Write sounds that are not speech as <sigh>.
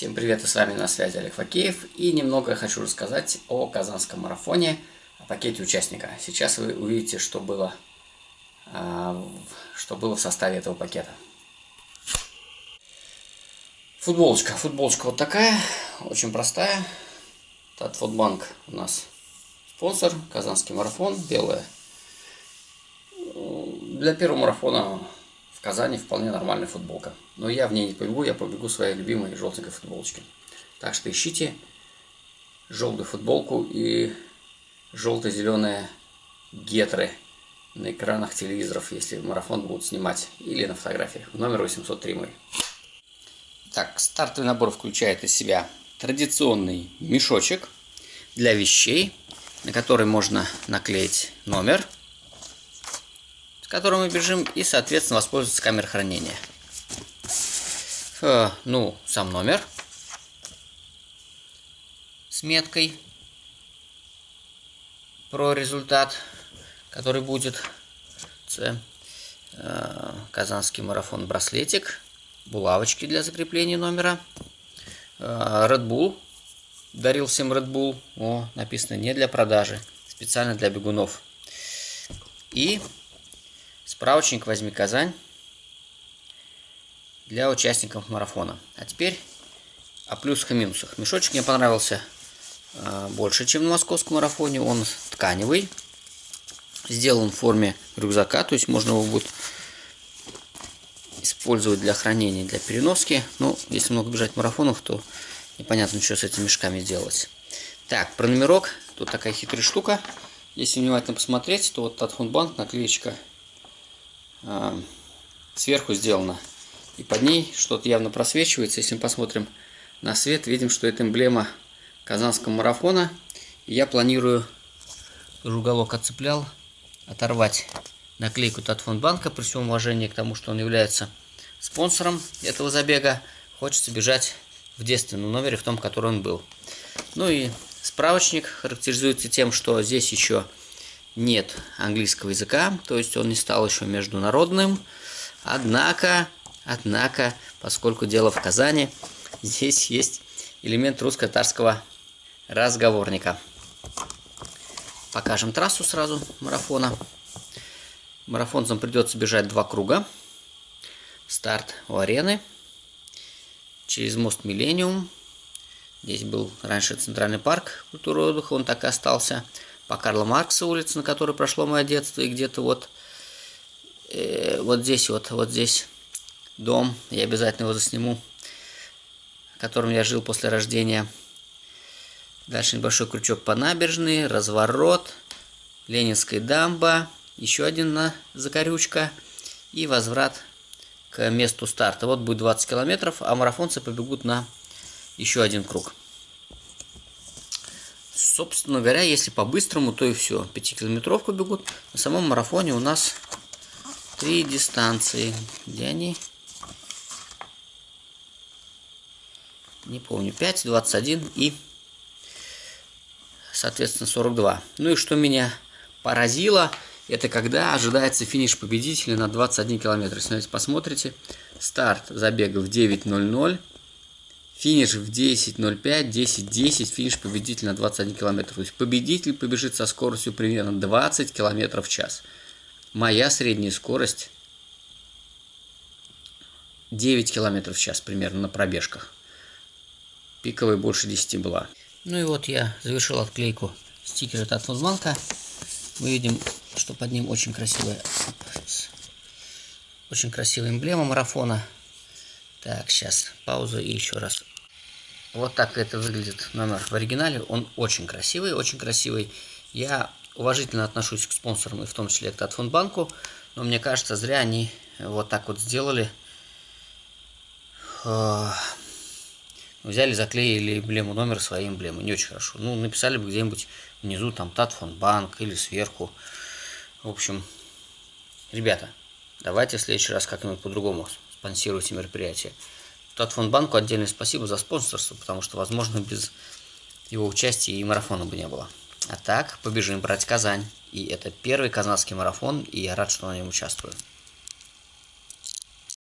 Всем привет, и с вами на связи Олег Факеев. И немного хочу рассказать о Казанском марафоне, о пакете участника. Сейчас вы увидите, что было, а, что было в составе этого пакета. Футболочка. Футболочка вот такая, очень простая. Татфутбанк у нас спонсор, Казанский марафон, белая. Для первого марафона в Казани вполне нормальная футболка. Но я в ней не побегу, я побегу в своей любимой желтенькой футболочке. Так что ищите желтую футболку и желто-зеленые гетры на экранах телевизоров, если марафон будут снимать, или на фотографиях. Номер 803 мой. Так, стартовый набор включает из себя традиционный мешочек для вещей, на который можно наклеить номер – которым мы бежим, и, соответственно, воспользоваться камерой хранения. Э, ну, сам номер с меткой про результат, который будет. Це э, Казанский марафон браслетик, булавочки для закрепления номера, э, Red Bull, дарил всем Red Bull, о, написано не для продажи, специально для бегунов. И Справочник «Возьми Казань» для участников марафона. А теперь о плюсах и минусах. Мешочек мне понравился э, больше, чем на московском марафоне. Он тканевый, сделан в форме рюкзака, то есть можно его будет использовать для хранения, для переноски. Но если много бежать марафонов, то непонятно, что с этими мешками делать. Так, про номерок. Тут такая хитрая штука. Если внимательно посмотреть, то вот от наклеечка а, сверху сделана. И под ней что-то явно просвечивается. Если мы посмотрим на свет, видим, что это эмблема Казанского марафона. Я планирую, тоже уголок отцеплял, оторвать наклейку Татфондбанка при всем уважении к тому, что он является спонсором этого забега. Хочется бежать в девственном номере, в том, который он был. Ну и справочник характеризуется тем, что здесь еще нет английского языка, то есть он не стал еще международным. Однако, однако, поскольку дело в Казани, <laughs> здесь есть элемент русско-татарского разговорника. Покажем трассу сразу марафона. Марафонцам придется бежать два круга. Старт у арены. Через мост Миллениум. Здесь был раньше центральный парк культуры отдыха, он так и остался по Карла Маркса улице, на которой прошло мое детство, и где-то вот, э, вот здесь вот, вот здесь дом, я обязательно его засниму, в котором я жил после рождения. Дальше небольшой крючок по набережной, разворот, Ленинская дамба, еще один на закорючка и возврат к месту старта. Вот будет 20 километров, а марафонцы побегут на еще один круг. Собственно говоря, если по-быстрому, то и все. Пятикилометровку бегут. На самом марафоне у нас три дистанции. Где они? Не помню. 5, 21 и, соответственно, 42. Ну и что меня поразило, это когда ожидается финиш победителя на 21 километр. Если посмотрите, старт забега в 9.00. Финиш в 10.05, 10.10, финиш победитель на 21 километр. То есть победитель побежит со скоростью примерно 20 километров в час. Моя средняя скорость 9 километров в час примерно на пробежках. Пиковая больше 10 была. Ну и вот я завершил отклейку стикера от Фузманка. Мы видим, что под ним очень красивая, очень красивая эмблема марафона. Так, сейчас пауза и еще раз. Вот так это выглядит номер в оригинале. Он очень красивый, очень красивый. Я уважительно отношусь к спонсорам, и в том числе к Татфондбанку. Но мне кажется, зря они вот так вот сделали. Взяли, заклеили эмблему номер своей эмблемы. Не очень хорошо. Ну, написали бы где-нибудь внизу там Татфондбанк или сверху. В общем, ребята, давайте в следующий раз как-нибудь по-другому спонсируйте мероприятие. Татфондбанку отдельное спасибо за спонсорство, потому что, возможно, без его участия и марафона бы не было. А так, побежим брать Казань. И это первый казанский марафон, и я рад, что на нем участвую.